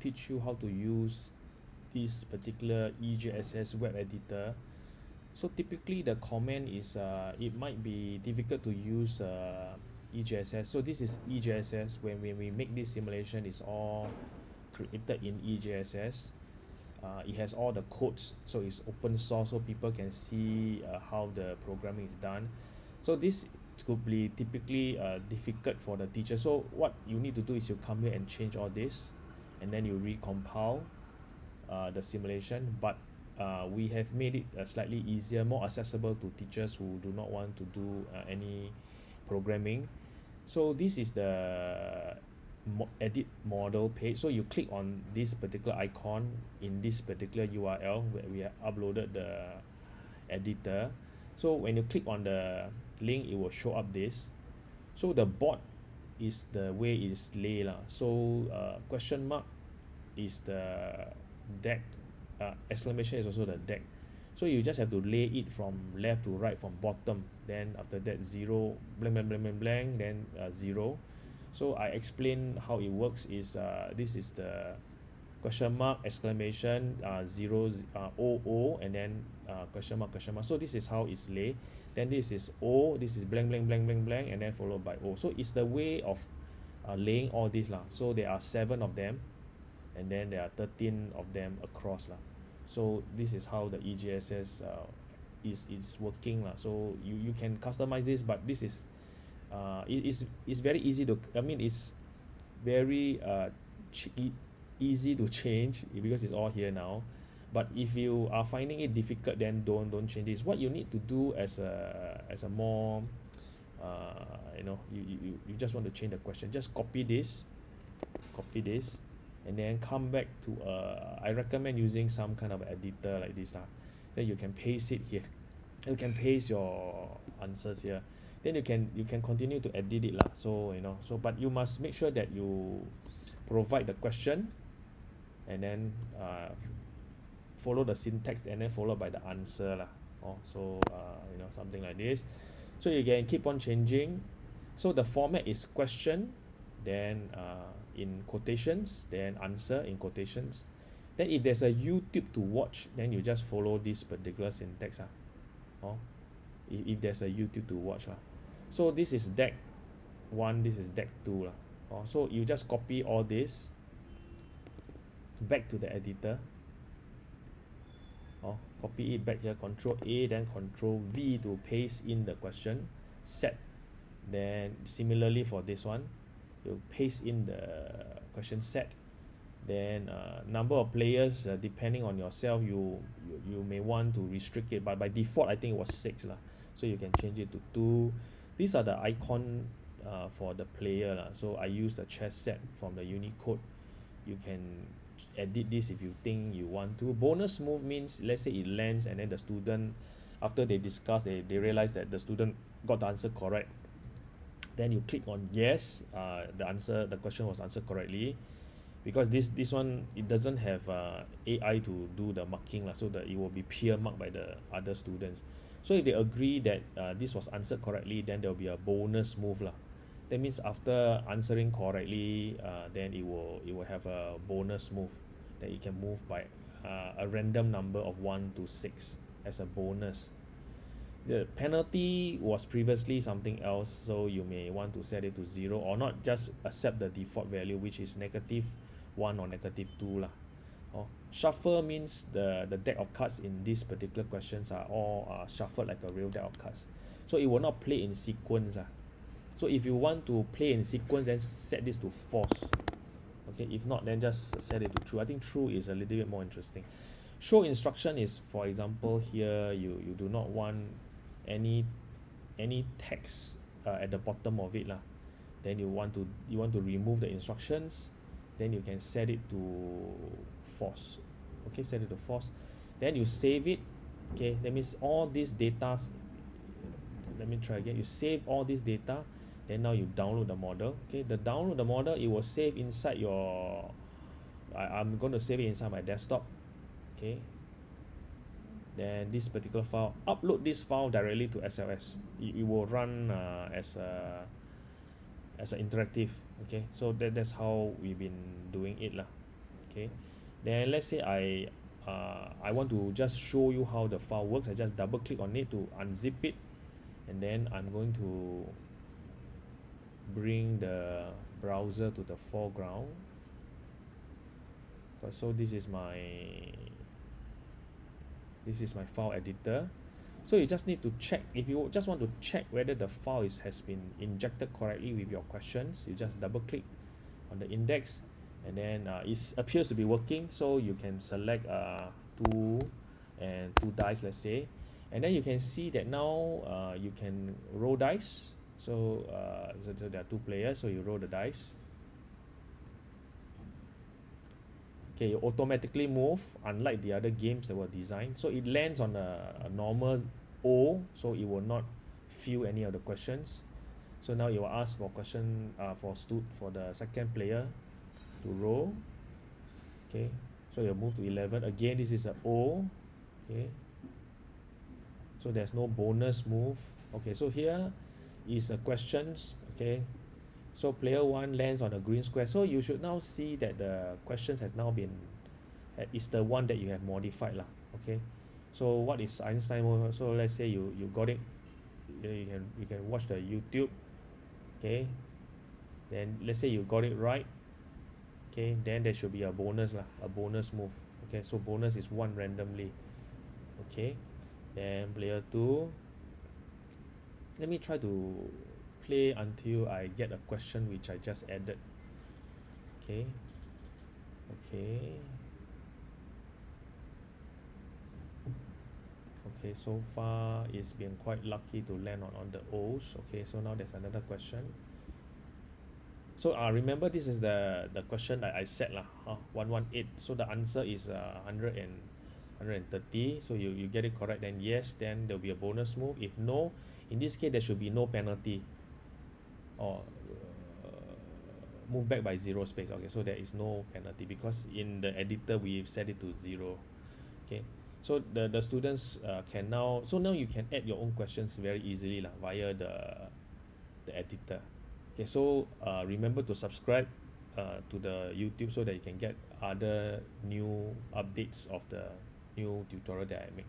teach you how to use this particular EJSS web editor. So typically the comment is uh, it might be difficult to use uh, EJSS so this is EJSS when, when we make this simulation it's all created in EJSS uh, it has all the codes so it's open source so people can see uh, how the programming is done. So this could be typically uh, difficult for the teacher. So what you need to do is you come here and change all this and then you recompile uh, the simulation. But uh, we have made it uh, slightly easier more accessible to teachers who do not want to do uh, any programming. So this is the mo edit model page. So you click on this particular icon in this particular URL where we have uploaded the editor. So when you click on the link it will show up this. So the board is the way it is lay lah. So uh, question mark is the deck uh, exclamation is also the deck. So you just have to lay it from left to right from bottom. Then after that zero blank blank blank blank blank then uh, zero. So I explain how it works is uh, this is the question mark exclamation uh, zero uh, o o and then uh, question mark question mark. So this is how it's lay. Then this is o this is blank blank blank blank blank and then followed by o. So it's the way of uh, laying all this lah. So there are seven of them and then there are 13 of them across lah. So this is how the EJSS uh, is is working lah. So you you can customize this but this is uh it is it's very easy to I mean it's very uh easy to change because it's all here now. But if you are finding it difficult then don't don't change this what you need to do as a as a more uh you know you you you just want to change the question. Just copy this copy this and then come back to uh I recommend using some kind of editor like this lah. Then you can paste it here. You can paste your answers here. Then you can you can continue to edit it lah. So you know so but you must make sure that you provide the question and then uh follow the syntax and then followed by the answer lah. Oh so uh you know something like this. So you can keep on changing. So the format is question then uh in quotations then answer in quotations. Then if there's a YouTube to watch then you just follow this particular syntax ah. Oh if, if there's a YouTube to watch lah so this is deck one this is deck two lah. Oh so you just copy all this back to the editor. Oh copy it back here control A then control V to paste in the question set. Then similarly for this one you paste in the question set. Then uh, number of players uh, depending on yourself you, you you may want to restrict it but by default I think it was six lah. So you can change it to two. These are the icon uh, for the player lah. So I use the chess set from the Unicode. You can edit this if you think you want to. Bonus move means let's say it lands and then the student after they discuss they, they realize that the student got the answer correct then you click on yes uh, the answer the question was answered correctly. Because this this one it doesn't have uh, A_I to do the marking lah so that it will be peer marked by the other students. So if they agree that uh, this was answered correctly then there will be a bonus move lah. That means after answering correctly uh, then it will it will have a bonus move that you can move by uh, a random number of 1 to 6 as a bonus. The penalty was previously something else so you may want to set it to 0 or not just accept the default value which is negative 1 or negative 2 lah. Oh, shuffle means the the deck of cards in these particular questions are all uh, shuffled like a real deck of cards. So it will not play in sequence ah. So if you want to play in sequence then set this to false okay? If not then just set it to true. I think true is a little bit more interesting. Show instruction is for example here you you do not want any any text uh, at the bottom of it lah. Then you want to you want to remove the instructions then you can set it to false. Okay set it to false. Then you save it. Okay that means all these data let me try again. You save all this data then now you download the model. Okay the download the model it will save inside your I, I'm going to save it inside my desktop. Okay. Then this particular file upload this file directly to SLS it, it will run uh, as a as an interactive. Okay so that that's how we've been doing it lah. Okay. Then let's say I uh, I want to just show you how the file works. I just double click on it to unzip it. And then I'm going to bring the browser to the foreground. So this is my this is my file editor. So you just need to check if you just want to check whether the file is, has been injected correctly with your questions you just double click on the index and then uh, it appears to be working. So you can select uh, two and two dice let's say. And then you can see that now uh, you can roll dice so, uh, so, so there are two players so you roll the dice. Okay you automatically move unlike the other games that were designed. So it lands on a, a normal O so it will not fill any of the questions. So now you will ask for question uh, for stu for the second player to roll. Okay so you move to 11 again this is a O. Okay. So there's no bonus move. Okay so here is a questions okay? So player one lands on a green square. So you should now see that the questions has now been uh, is the one that you have modified lah okay? So what is Einstein so let's say you you got it you can you can watch the YouTube okay? Then let's say you got it right okay? Then there should be a bonus lah a bonus move okay? So bonus is one randomly okay? Then player two let me try to play until I get a question which I just added. Okay. Okay. Okay so far it's been quite lucky to land on, on the O's. Okay so now there's another question. So uh, remember this is the the question that I said lah huh? 118 so the answer is uh, 100 and 130 so you, you get it correct then yes then there'll be a bonus move. If no in this case there should be no penalty or uh, move back by zero space. Okay so there is no penalty because in the editor we set it to zero. Okay so the the students uh, can now so now you can add your own questions very easily lah via the the editor. Okay so uh, remember to subscribe uh, to the YouTube so that you can get other new updates of the new tutorial that I make